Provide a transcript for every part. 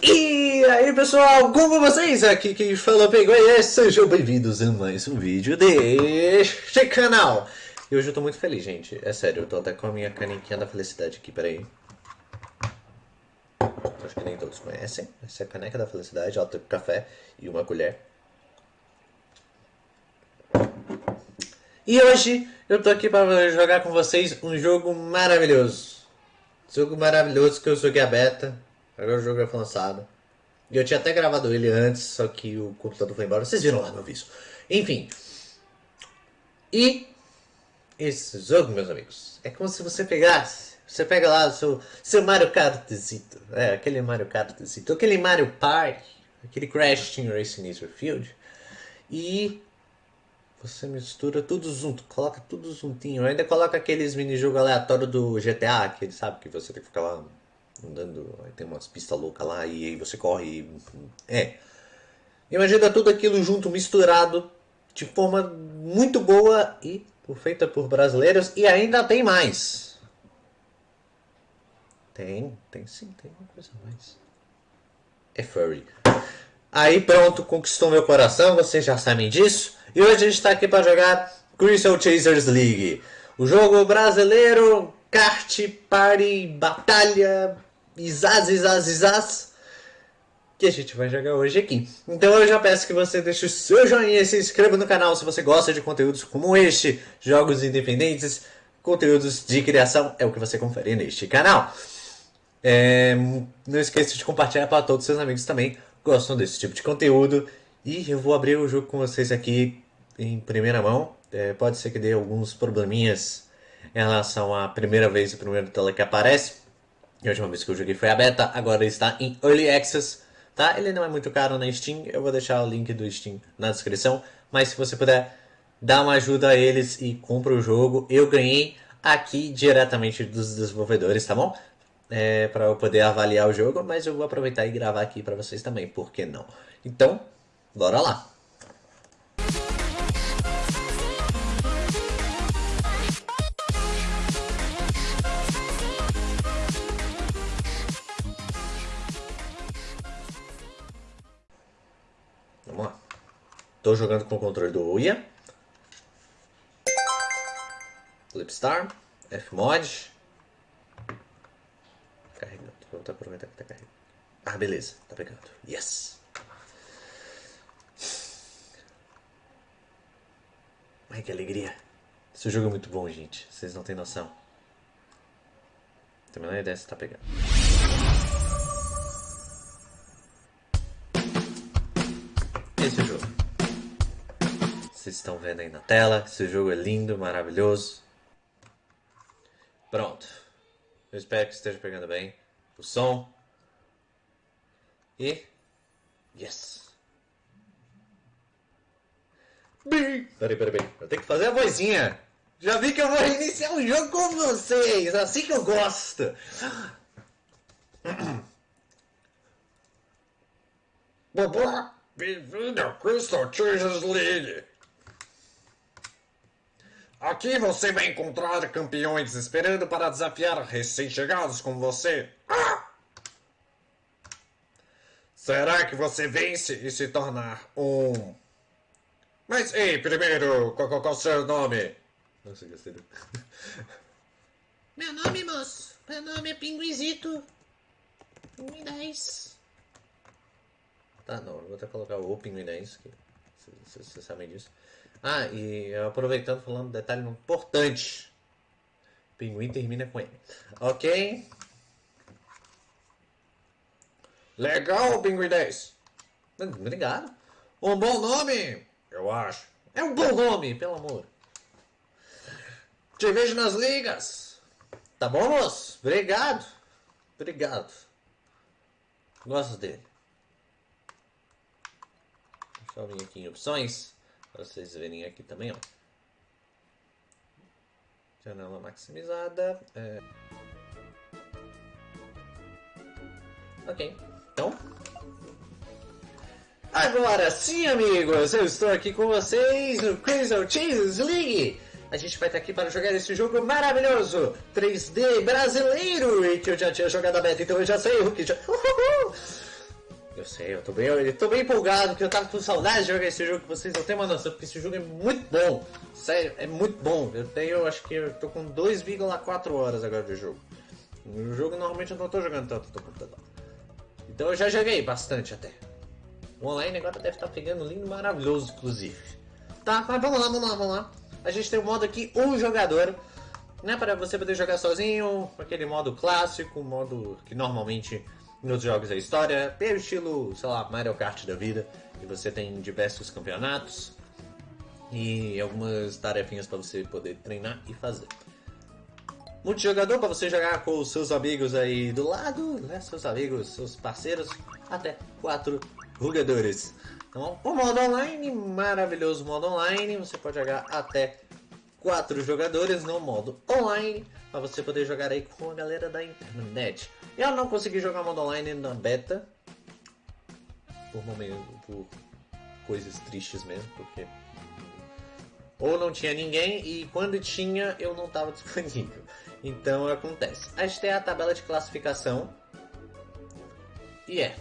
E aí pessoal, como vocês? Aqui quem fala Penguin sejam bem-vindos a mais um vídeo deste canal. E hoje eu tô muito feliz, gente, é sério, eu tô até com a minha canequinha da felicidade aqui, peraí. Acho que nem todos conhecem, essa é a caneca da felicidade, ela tem café e uma colher. E hoje eu tô aqui para jogar com vocês um jogo maravilhoso. Jogo maravilhoso que eu joguei a beta, Agora o jogo lançado. E eu tinha até gravado ele antes, só que o computador foi embora. Vocês viram lá meu vídeo. Enfim. E esse jogo, meus amigos, é como se você pegasse. Você pega lá o seu, seu Mario Kartzito. É, aquele Mario Kartzito. Aquele Mario Party. Aquele Crash Team Racing Field. E você mistura tudo junto, coloca tudo juntinho. Ainda coloca aqueles mini-jogos aleatórios do GTA, que ele sabe que você tem que ficar lá andando, tem umas pistas loucas lá e aí você corre. É. Imagina tudo aquilo junto, misturado, de forma muito boa e feita por brasileiros e ainda tem mais. Tem, tem sim, tem uma coisa mais. É furry. Aí pronto, conquistou meu coração, vocês já sabem disso. E hoje a gente está aqui para jogar Crystal Chasers League. O jogo brasileiro, kart, party, batalha, Isaz, Isaz, Isaz, que a gente vai jogar hoje aqui. Então eu já peço que você deixe o seu joinha e se inscreva no canal se você gosta de conteúdos como este, jogos independentes, conteúdos de criação, é o que você confere neste canal. É, não esqueça de compartilhar para todos os seus amigos também gostam desse tipo de conteúdo. E eu vou abrir o jogo com vocês aqui em primeira mão. É, pode ser que dê alguns probleminhas em relação à primeira vez e primeiro tela que aparece. A última vez que eu joguei foi a beta, agora está em Early Access, tá? Ele não é muito caro na Steam, eu vou deixar o link do Steam na descrição, mas se você puder dar uma ajuda a eles e compra o jogo, eu ganhei aqui diretamente dos desenvolvedores, tá bom? É, para eu poder avaliar o jogo, mas eu vou aproveitar e gravar aqui para vocês também, por que não? Então, bora lá! Estou jogando com o controle do Uia. Flipstar. Fmod. Carregando. Vamos aproveitar que está carregando. Ah, beleza. Tá pegando. Yes. Ai, que alegria. Esse jogo é muito bom, gente. Vocês não têm noção. Tem a menor ideia se tá pegando. Esse é o jogo. Vocês estão vendo aí na tela. Esse jogo é lindo, maravilhoso. Pronto. Eu espero que esteja pegando bem o som. E. Yes! Peraí, peraí, peraí. Eu tenho que fazer a vozinha. Já vi que eu vou iniciar o jogo com vocês. Assim que eu gosto. Bem-vindo ao Crystal Chasers League. Aqui você vai encontrar campeões esperando para desafiar recém-chegados como você. Ah! Será que você vence e se torna um... Mas, ei, primeiro, qual, qual, qual é o seu nome? Não sei gostei do... Meu nome, moço? Meu nome é Pinguizito. Pinguim 10. Tá, não, eu vou até colocar o Pinguim 10, que vocês sabem disso. Ah, e aproveitando, falando um detalhe importante. Pinguim termina com N. Ok? Legal, Pinguim 10. Obrigado. Um bom nome, eu acho. É um bom nome, pelo amor. Te vejo nas ligas. Tá bom, moço? Obrigado. Obrigado. Gosto dele. Eu vir aqui em opções. Para vocês verem aqui também, ó. Janela maximizada. É... Ok, então... Agora sim, amigos, eu estou aqui com vocês no Crystal Chasers League. A gente vai estar aqui para jogar esse jogo maravilhoso, 3D brasileiro, e que eu já tinha jogado a beta, então eu já sei o que já... Uhul! Eu sei, eu tô bem, eu tô bem empolgado, porque eu tava com saudade de jogar esse jogo vocês, eu tenho uma noção, porque esse jogo é muito bom. Sério, é muito bom. Eu tenho, acho que eu tô com 2,4 horas agora de jogo. No jogo normalmente eu não tô jogando tanto no computador. Então eu já joguei bastante até. O online agora deve estar pegando lindo maravilhoso, inclusive. Tá, mas vamos lá, vamos lá, vamos lá. A gente tem o modo aqui, um jogador. Né, para você poder jogar sozinho, aquele modo clássico, modo que normalmente nos jogos da história, pelo estilo, sei lá, Mario Kart da vida, e você tem diversos campeonatos e algumas tarefinhas para você poder treinar e fazer. Multijogador para você jogar com os seus amigos aí do lado, né? Seus amigos, seus parceiros, até quatro jogadores. Então, o modo online, maravilhoso modo online, você pode jogar até quatro jogadores no modo online, para você poder jogar aí com a galera da internet. Eu não consegui jogar modo online na beta, por momento, por coisas tristes mesmo, porque ou não tinha ninguém e quando tinha eu não estava disponível. Então acontece. A gente tem a tabela de classificação e é,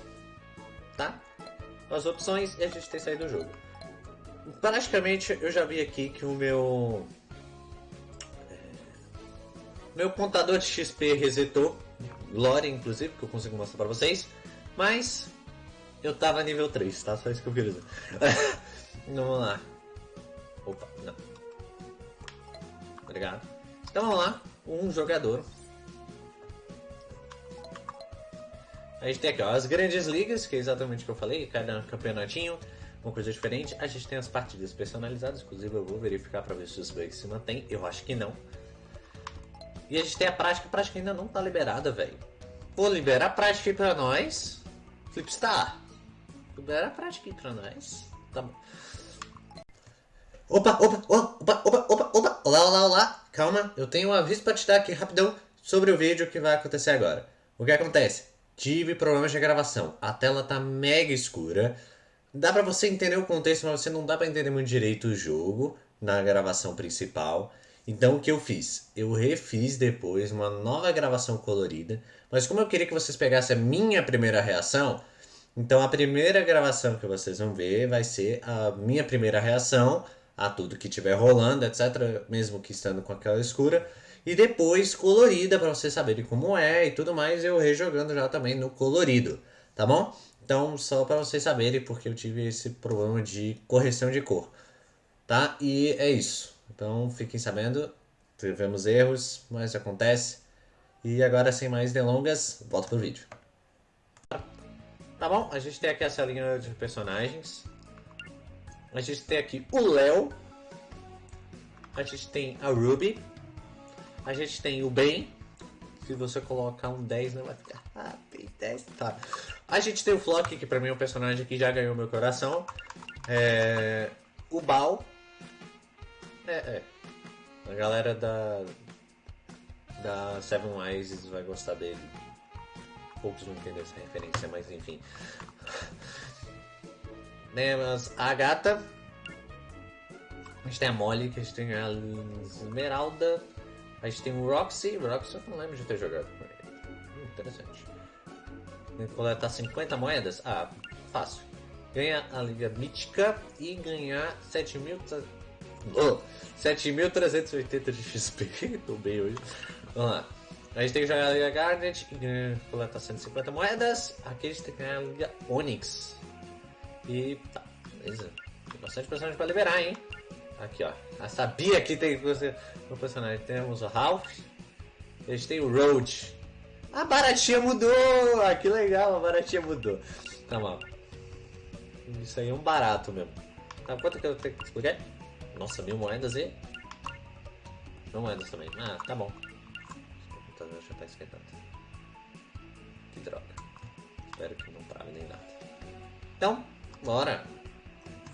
tá? As opções e a gente tem saído do jogo. Praticamente eu já vi aqui que o meu meu contador de XP resetou, Lore inclusive, que eu consigo mostrar pra vocês, mas eu tava nível 3, tá? Só isso que eu queria dizer. vamos lá. Opa, não. Obrigado. Então vamos lá, um jogador. A gente tem aqui ó, as grandes ligas, que é exatamente o que eu falei, cada campeonatinho, uma coisa diferente. A gente tem as partidas personalizadas, inclusive eu vou verificar para ver se bugs se mantêm, eu acho que não. E a gente tem a prática, a prática ainda não tá liberada, velho. Vou liberar a prática aí pra nós. Flipstar. Libera a prática aí pra nós. Tá bom. Opa, opa, opa, opa, opa, opa. Olá, olá, olá. Calma, eu tenho um aviso pra te dar aqui rapidão sobre o vídeo que vai acontecer agora. O que acontece? Tive problemas de gravação. A tela tá mega escura. Dá pra você entender o contexto, mas você não dá pra entender muito direito o jogo na gravação principal. Então o que eu fiz? Eu refiz depois uma nova gravação colorida, mas como eu queria que vocês pegassem a minha primeira reação, então a primeira gravação que vocês vão ver vai ser a minha primeira reação a tudo que estiver rolando, etc, mesmo que estando com aquela escura, e depois colorida para vocês saberem como é e tudo mais, eu rejogando já também no colorido, tá bom? Então, só para vocês saberem porque eu tive esse problema de correção de cor, tá? E é isso. Então fiquem sabendo, tivemos erros, mas acontece. E agora sem mais delongas, volta pro vídeo. Tá bom, a gente tem aqui essa linha de personagens. A gente tem aqui o Léo. A gente tem a Ruby. A gente tem o Ben. Se você colocar um 10 não vai ficar. Ah, bem 10, tá. A gente tem o Flock, que pra mim é um personagem que já ganhou meu coração. É... O Bal, é, é. A galera da. Da Seven Wise vai gostar dele. Poucos vão entender essa referência, mas enfim. Temos a gata. A gente tem a Molly, que a gente tem a Esmeralda. A gente tem o Roxy. Roxy eu não lembro de ter jogado com ele. Hum, interessante. Tem que coletar 50 moedas? Ah, fácil. Ganhar a Liga Mítica e ganhar 7 mil. Oh, 7.380 de XP. Tô bem hoje. Vamos lá. A gente tem que jogar a Liga Garnet coletar 150 moedas. Aqui a gente tem que ganhar a Liga Onix. E tá, beleza. Tem bastante personagem pra liberar, hein? Aqui, ó. Eu sabia que tem um personagem. Temos o Ralph. A gente tem o Road. A baratinha mudou! Ah, que legal, a baratinha mudou. Tá bom. Isso aí é um barato mesmo. Tá, quanto que eu tenho que explicar? Nossa, mil moedas e... Mil moedas também. Ah, tá bom. O computador já tá esquentando. Que droga. Espero que não trave nem nada. Então, bora.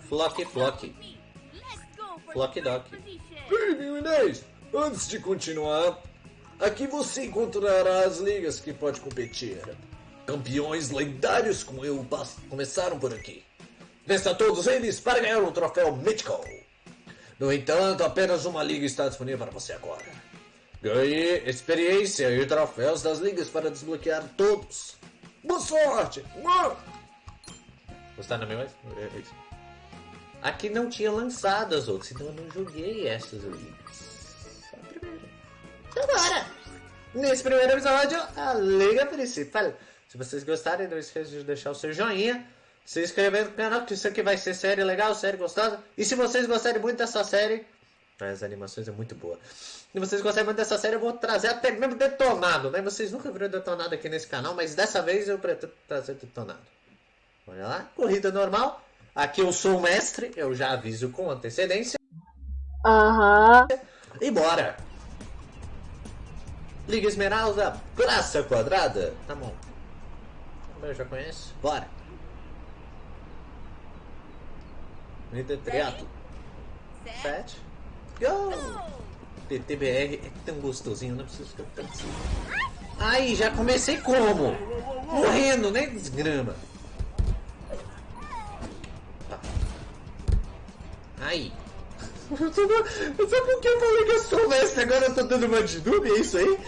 Flock, flock. Flock dock. Bem, Inês, antes de continuar, aqui você encontrará as ligas que pode competir. Campeões lendários como eu começaram por aqui. Vença todos eles para ganhar um troféu Mythical. No entanto, apenas uma liga está disponível para você agora. Ganhe experiência e troféus das ligas para desbloquear todos. Boa sorte! Gostaram minha voz? É isso. Aqui não tinha lançado as outras, então eu não joguei essas ligas. Só a primeira. Bora! Nesse primeiro episódio, a liga principal. Se vocês gostarem, não esqueçam de deixar o seu joinha, se inscrever no canal, que isso aqui vai ser série legal, série gostosa. E se vocês gostarem muito dessa série, as animações é muito boa. Se vocês gostarem muito dessa série, eu vou trazer até mesmo detonado, né? Vocês nunca viram detonado aqui nesse canal, mas dessa vez eu pretendo trazer detonado. Olha lá, corrida normal. Aqui eu sou o mestre, eu já aviso com antecedência. Aham. E bora! Liga Esmeralda, Praça Quadrada. Tá bom. Eu já conheço. Bora! Triato. Sete. Go! TTBR é tão gostosinho, não preciso ficar tanto assim. Aí, já comecei como? Morrendo, né? Desgrama. Tá. Aí. Sabe por que eu falei que eu sou mestre? Agora eu tô dando uma de noob, é isso aí?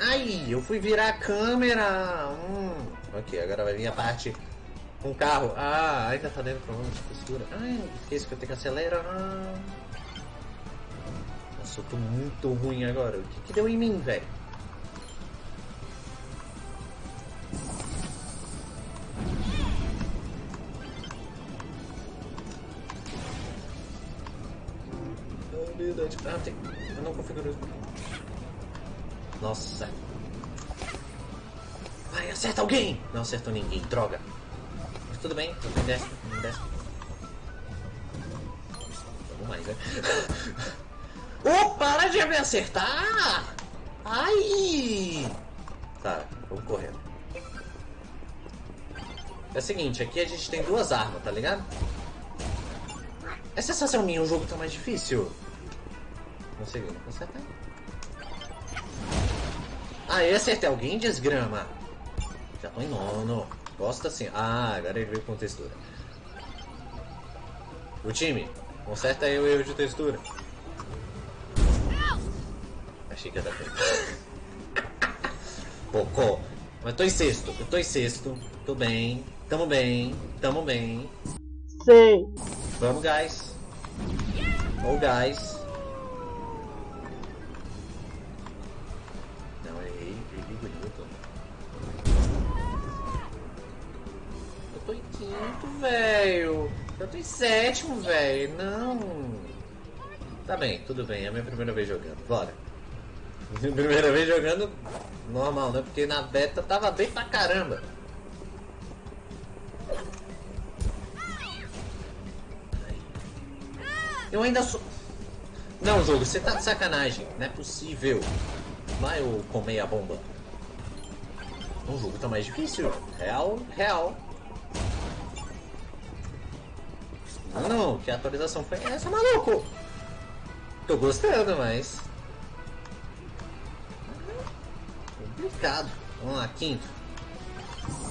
Ai, eu fui virar a câmera. Hum. Ok, agora vai vir a parte com o carro. Ah, ainda tá dentro problema de postura. Ai, esqueci que eu tenho que acelerar. Nossa, eu tô muito ruim agora. O que, que deu em mim, velho? Ah, tem. Eu não configurei isso. Nossa. Acerta alguém! Não acertou ninguém, droga. Mas tudo bem, bem, desce, bem, desce. Vamos mais, né? oh, para de me acertar! Ai! Tá, vamos correndo. É o seguinte, aqui a gente tem duas armas, tá ligado? É sensação minha, o jogo tá mais difícil. Consegui, não acertar. Ah, eu acertei alguém, desgrama. Já tô em nono. Gosta assim. Ah, agora ele veio com textura. O time, conserta aí o erro de textura. Achei que ia dar tempo. Pocô. Mas tô em sexto. Eu tô em sexto. Tô bem. Tamo bem. Tamo bem. Sei. Vamos, guys. Ou guys. Velho. Eu tô em sétimo, velho. Não. Tá bem, tudo bem. É a minha primeira vez jogando. Bora. Primeira vez jogando normal, né? Porque na beta tava bem pra caramba. Eu ainda sou. Não, jogo, você tá de sacanagem. Não é possível. Vai eu comer a bomba. O jogo tá mais difícil. Real, real. Não, não, que atualização foi essa, maluco? Tô gostando, mas. Complicado. Vamos lá, quinto.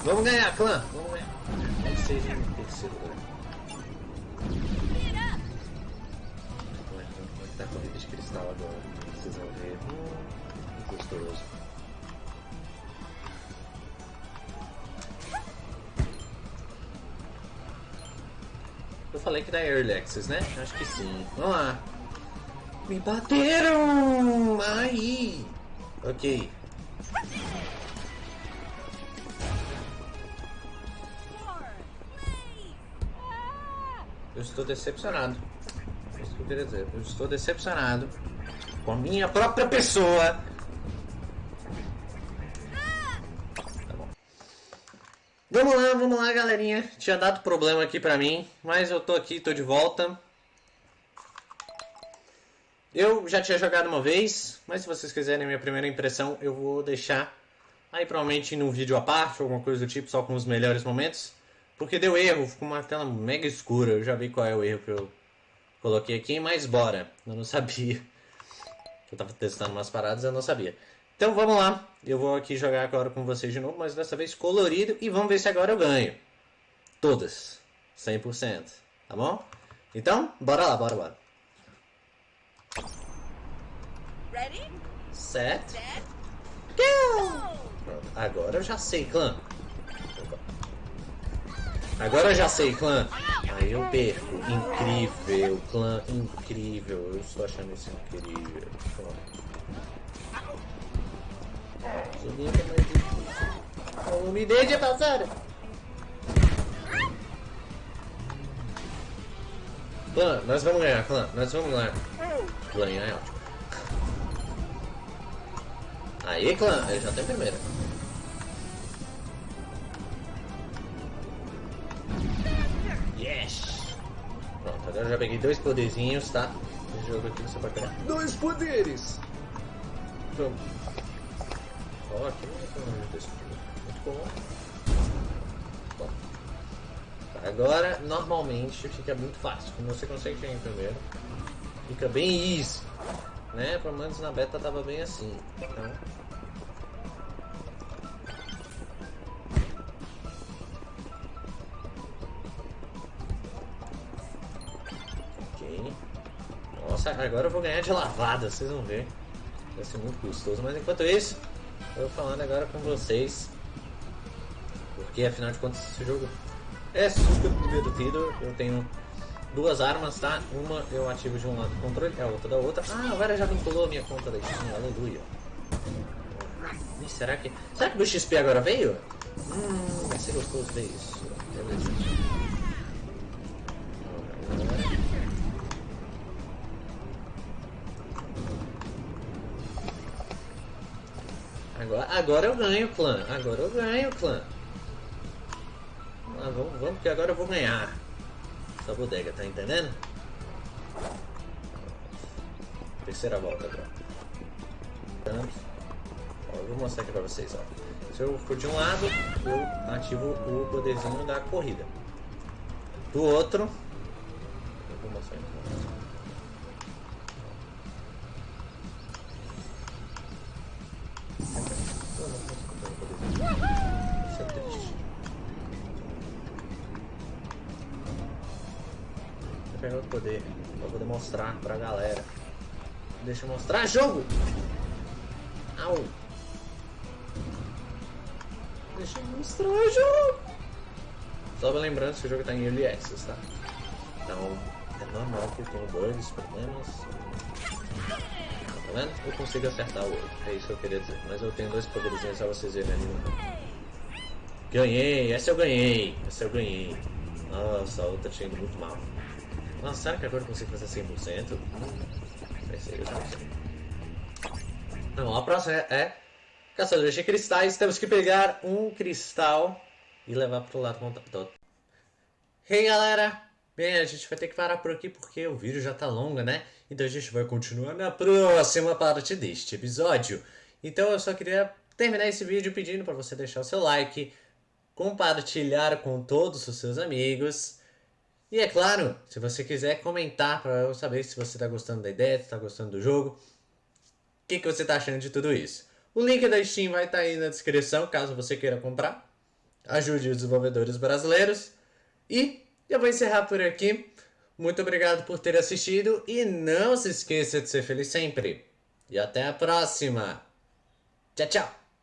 Vamos ganhar, clã. Vamos ganhar. Vamos ser em terceiro lugar. Como é tá corrida de cristal agora? Vocês vão ver. Hum, gostoso. Falei que dá Early Access, né? Acho que sim. Vamos lá. Me bateram! Aí! Ok. Eu estou decepcionado. É. Eu estou decepcionado com a minha própria pessoa. Vamos lá, vamos lá, galerinha. Tinha dado problema aqui pra mim, mas eu tô aqui, tô de volta. Eu já tinha jogado uma vez, mas se vocês quiserem minha primeira impressão, eu vou deixar aí provavelmente num vídeo à parte, alguma coisa do tipo, só com os melhores momentos. Porque deu erro, ficou uma tela mega escura, eu já vi qual é o erro que eu coloquei aqui, mas bora, eu não sabia. Eu tava testando umas paradas, eu não sabia. Então vamos lá, eu vou aqui jogar agora com vocês de novo, mas dessa vez colorido, e vamos ver se agora eu ganho. Todas, 100%, tá bom? Então, bora lá, bora, bora. Ready, Set, set, Pronto, agora eu já sei, clã. Agora eu já sei, clã. Aí eu perco. Incrível, clã, incrível. Eu estou achando isso incrível. Pronto. Seria mais difícil. O me deixa passar. Clã, nós vamos ganhar, clã. Nós vamos ganhar. Ganhar é ótimo. Aí, clã, ele já tem primeira. Yes! Pronto, agora eu já peguei dois poderzinhos, tá? Esse jogo aqui você pode pegar. Dois poderes! Pronto. Ó, aqui não é problema desse jogo. Muito bom. Bom. Agora, normalmente, fica muito fácil. Como você consegue chegar em primeiro, fica bem easy. Né? Pelo menos na beta tava bem assim. Então... Ok. Nossa, agora eu vou ganhar de lavada, vocês vão ver. Vai ser muito custoso, mas enquanto isso, eu falando agora com vocês. Porque afinal de contas esse jogo é super divertido. Eu tenho duas armas, tá? Uma eu ativo de um lado o controle, a outra da outra. Ah, agora já vinculou a minha conta da Steam, aleluia. Ih, será que. Será que o XP agora veio? Hum, vai ser gostoso ver isso. Beleza. Agora, eu ganho, clã. Agora eu ganho, clã. Ah, vamos, vamos, que agora eu vou ganhar. Essa bodega, tá entendendo? Terceira volta agora. Ó, eu vou mostrar aqui pra vocês, ó. Se eu for de um lado, eu ativo o poderzinho da corrida. Do outro, eu vou mostrar aqui. Poder pra poder mostrar pra galera. Deixa eu mostrar jogo! Au! Deixa eu mostrar jogo! Só lembrando que o jogo tá em Early Access, tá? Então é normal que tenha bugs, problemas. Tá vendo? Eu consigo acertar o outro. É isso que eu queria dizer. Mas eu tenho dois poderizinhos só vocês verem ali no Ganhei! Essa eu ganhei! Essa eu ganhei! Nossa, a outra tinha ido muito mal. Será que agora eu consigo fazer 100%? Hum, vai ser, eu não sei. Não, a próxima é, é Caçadores de Cristais. Temos que pegar um cristal e levar pro lado contrário. Hey galera! Bem, a gente vai ter que parar por aqui porque o vídeo já tá longo, né? Então a gente vai continuar na próxima parte deste episódio. Então eu só queria terminar esse vídeo pedindo para você deixar o seu like, compartilhar com todos os seus amigos. E é claro, se você quiser comentar para eu saber se você está gostando da ideia, se está gostando do jogo, o que, que você está achando de tudo isso. O link da Steam vai estar tá aí na descrição, caso você queira comprar. Ajude os desenvolvedores brasileiros. E eu vou encerrar por aqui. Muito obrigado por ter assistido e não se esqueça de ser feliz sempre. E até a próxima. Tchau, tchau.